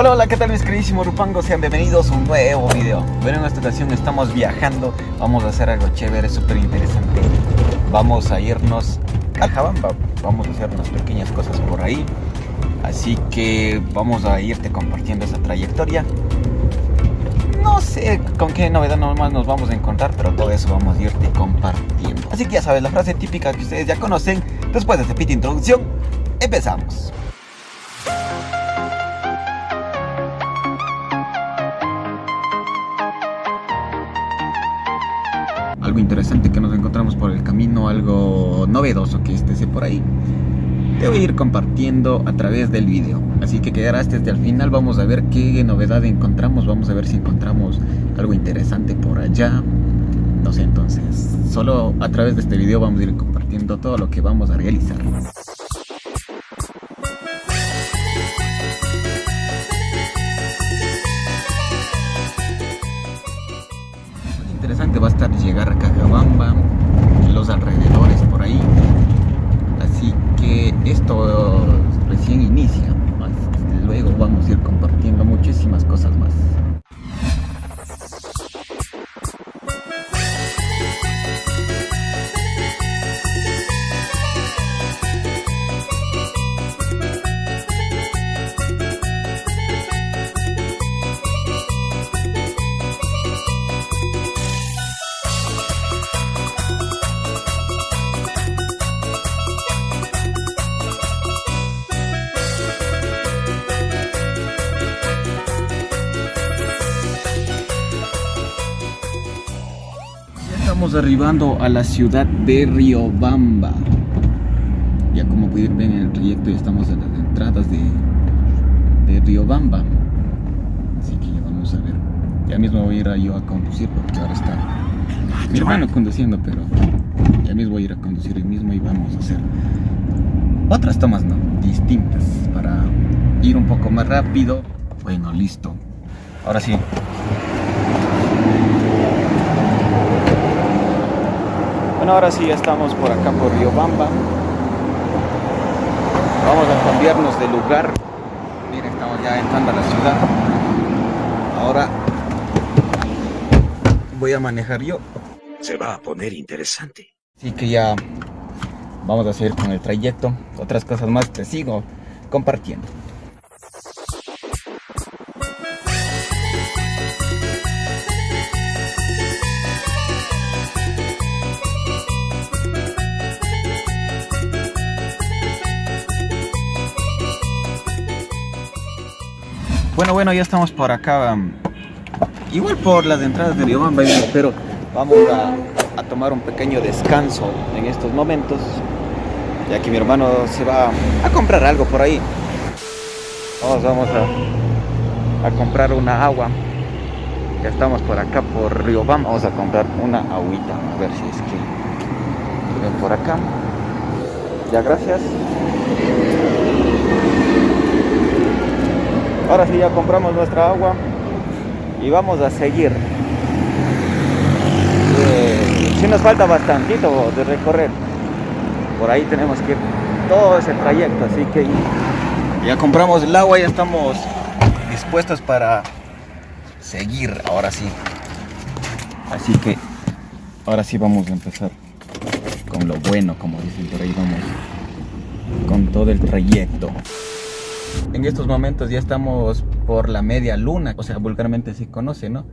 Hola, hola, ¿qué tal mis queridísimos rupangos? Sean bienvenidos a un nuevo video. Bueno, en esta ocasión estamos viajando. Vamos a hacer algo chévere, súper interesante Vamos a irnos a Jabamba. Vamos a hacer unas pequeñas cosas por ahí. Así que vamos a irte compartiendo esa trayectoria. No sé con qué novedad normal nos vamos a encontrar, pero todo eso vamos a irte compartiendo. Así que ya sabes, la frase típica que ustedes ya conocen, después de este pit introducción, empezamos. Algo interesante que nos encontramos por el camino, algo novedoso que esté por ahí, te voy a ir compartiendo a través del video. Así que quedarás desde el final, vamos a ver qué novedad encontramos, vamos a ver si encontramos algo interesante por allá. No sé, entonces, solo a través de este video vamos a ir compartiendo todo lo que vamos a realizar. Interesante va a estar llegar a Cajabamba, estamos arribando a la ciudad de Riobamba. Ya como pueden ver en el trayecto ya estamos en las entradas de, de Riobamba. Así que ya vamos a ver. Ya mismo voy a ir a yo a conducir porque ahora está mi hermano conduciendo, pero ya mismo voy a ir a conducir el mismo y vamos a hacer otras tomas no, distintas para ir un poco más rápido. Bueno, listo. Ahora sí, ahora sí ya estamos por acá por Riobamba. Vamos a cambiarnos de lugar. Miren, estamos ya entrando a la ciudad. Ahora voy a manejar yo. Se va a poner interesante. Así que ya vamos a seguir con el trayecto. Otras cosas más te sigo compartiendo. Bueno, bueno, ya estamos por acá. Igual por las entradas de Riobamba, pero vamos a, tomar un pequeño descanso en estos momentos. Ya que mi hermano se va a comprar algo por ahí. Vamos, vamos a, a comprar una agua. Ya estamos por acá por Riobamba. Vamos a comprar una agüita. A ver si es que ven por acá. Ya, gracias. Ahora sí ya compramos nuestra agua y vamos a seguir. Eh, si nos falta bastantito de recorrer. Por ahí tenemos que ir todo ese trayecto, así que ya compramos el agua, ya estamos dispuestos para seguir, ahora sí. Así que ahora sí vamos a empezar con lo bueno, como dicen por ahí, vamos con todo el trayecto. En estos momentos ya estamos por la media luna, o sea, vulgarmente se conoce, ¿no?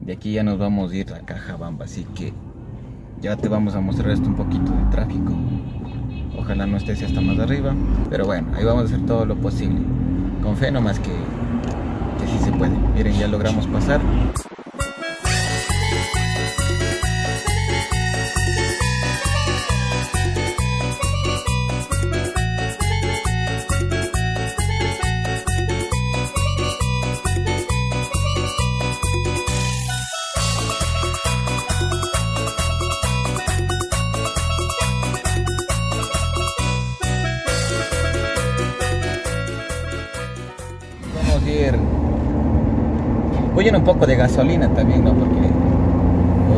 De aquí ya nos vamos a ir a Cajabamba, así que ya te vamos a mostrar esto un poquito de tráfico. Ojalá no estés hasta más arriba, pero bueno, ahí vamos a hacer todo lo posible. Con fe nomás que, que sí se puede. Miren, ya logramos pasar. contribuyen un poco de gasolina también, ¿no? Porque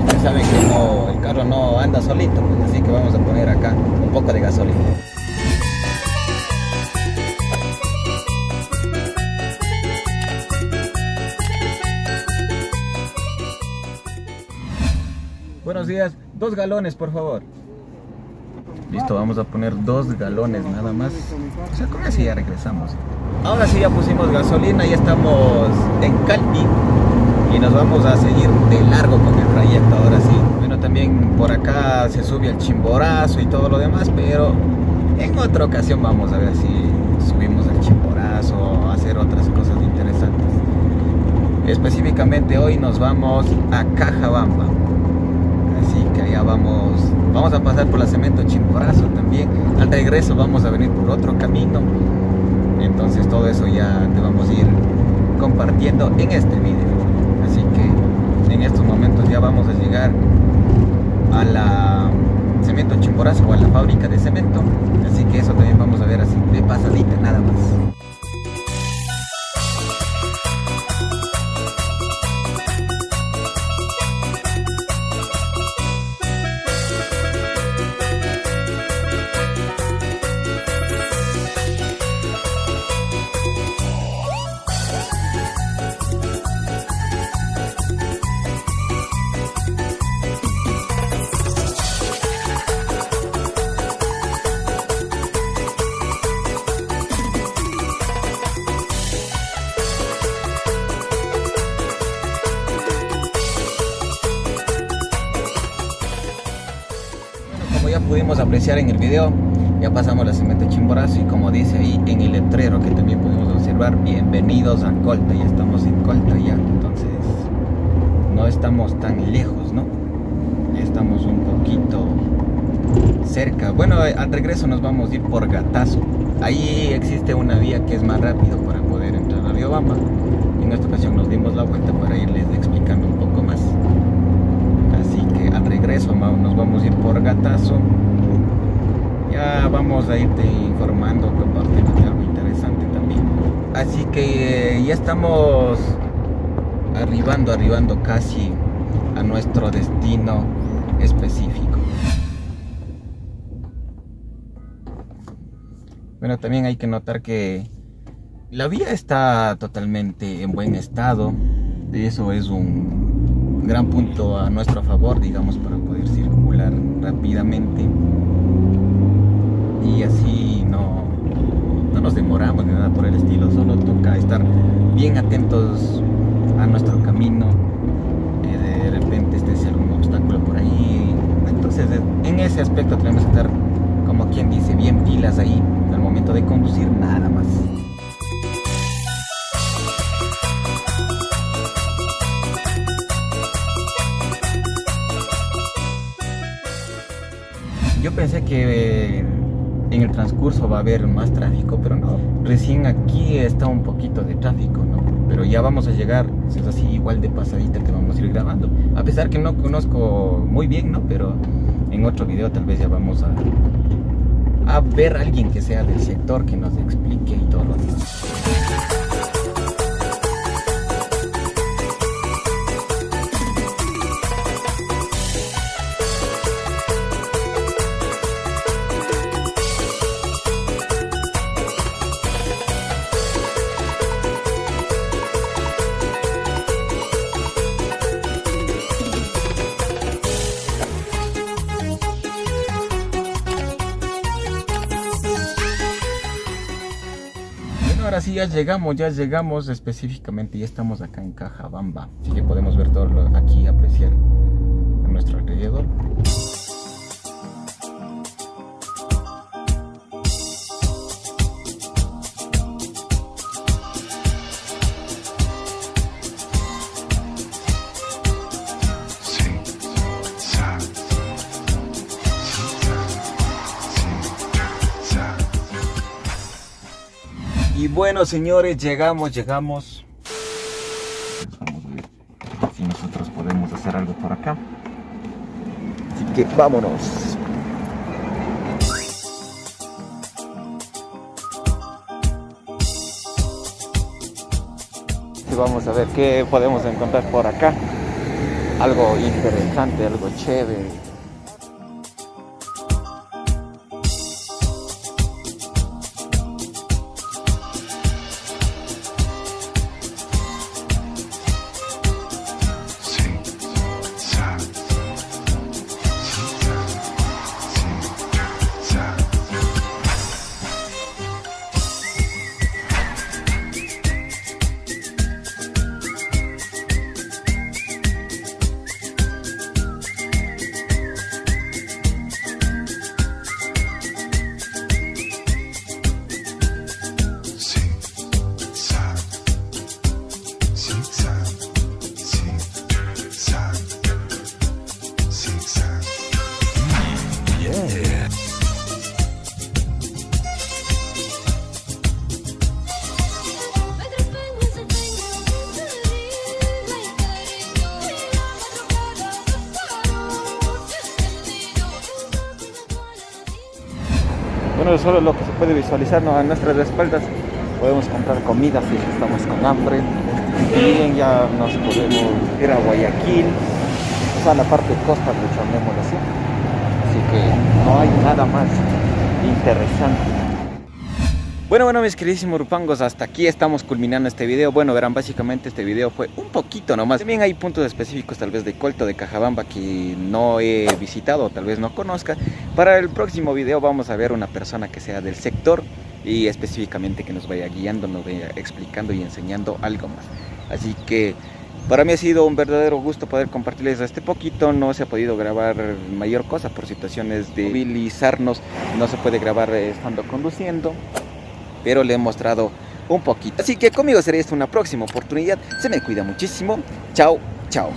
usted sabe que el carro no anda solito, así que vamos a poner acá un poco de gasolina. Buenos días, dos galones por favor. Listo, vamos a poner dos galones nada más. O sea, con eso ya regresamos. Ahora sí ya pusimos gasolina, ya estamos en Calpi y nos vamos a seguir de largo con el trayecto ahora sí. Bueno, también por acá se sube el chimborazo y todo lo demás, pero en otra ocasión vamos a ver si subimos el chimborazo o hacer otras cosas interesantes. Específicamente hoy nos vamos a Cajabamba. Vamos a pasar por la cemento chimborazo también. Al regreso vamos a venir por otro camino. Entonces todo eso ya te vamos a ir compartiendo en este video. Así que en estos momentos ya vamos a llegar a la cemento chimborazo o a la fábrica de cemento. Así que eso también vamos a ver así de pasadita nada más. Pudimos apreciar en el video, ya pasamos la cemento chimborazo y como dice ahí en el letrero que también pudimos observar, bienvenidos a Colta, ya estamos en Colta ya, entonces no estamos tan lejos, ¿no? Estamos un poquito cerca. Bueno, al regreso nos vamos a ir por Gatazo. Ahí existe una vía que es más rápido para poder entrar a Riobamba. En esta ocasión nos dimos la vuelta para irles explicando un poco más. Así que al regreso nos vamos a ir por Gatazo ya vamos a irte informando, compartiendo algo interesante también. Así que eh, ya estamos arribando, arribando casi a nuestro destino específico. Bueno, también hay que notar que la vía está totalmente en buen estado. Eso es un gran punto a nuestro favor, digamos, para poder circular rápidamente y así no, no nos demoramos ni nada por el estilo, solo toca estar bien atentos a nuestro camino, eh, de repente este sea un obstáculo por ahí, entonces en ese aspecto tenemos que estar como quien dice bien pilas ahí al momento de conducir nada más. Yo pensé que en el transcurso va a haber más tráfico, pero no. Recién aquí está un poquito de tráfico, ¿no? Pero ya vamos a llegar, si es así, igual de pasadita que vamos a ir grabando. A pesar que no conozco muy bien, ¿no? Pero en otro video tal vez ya vamos a, a ver a alguien que sea del sector que nos explique y todo lo demás. Ahora sí ya llegamos, ya llegamos específicamente, ya estamos acá en Cajabamba. Así que podemos ver todo lo aquí, apreciar a nuestro alrededor. Y bueno, señores, llegamos, llegamos. Vamos a ver si nosotros podemos hacer algo por acá. Así que vámonos. Y vamos a ver qué podemos encontrar por acá. Algo interesante, algo chévere. Bueno, solo lo que se puede visualizar ¿no? a nuestras espaldas. Podemos comprar comida si estamos con hambre. Y ya nos podemos ir a Guayaquil, o sea, la parte costa, de llamémoslo así. Así que no hay nada más interesante. Bueno, bueno, mis queridísimos rupangos, hasta aquí estamos culminando este video. Bueno, verán, básicamente este video fue un poquito nomás. También hay puntos específicos tal vez de Colto, de Cajabamba que no he visitado tal vez no conozca. Para el próximo video vamos a ver una persona que sea del sector y específicamente que nos vaya guiando, nos vaya explicando y enseñando algo más. Así que para mí ha sido un verdadero gusto poder compartirles este poquito. No se ha podido grabar mayor cosa por situaciones de movilizarnos. No se puede grabar estando conduciendo pero le he mostrado un poquito. Así que conmigo será esta una próxima oportunidad. Se me cuida muchísimo. Chao, chao.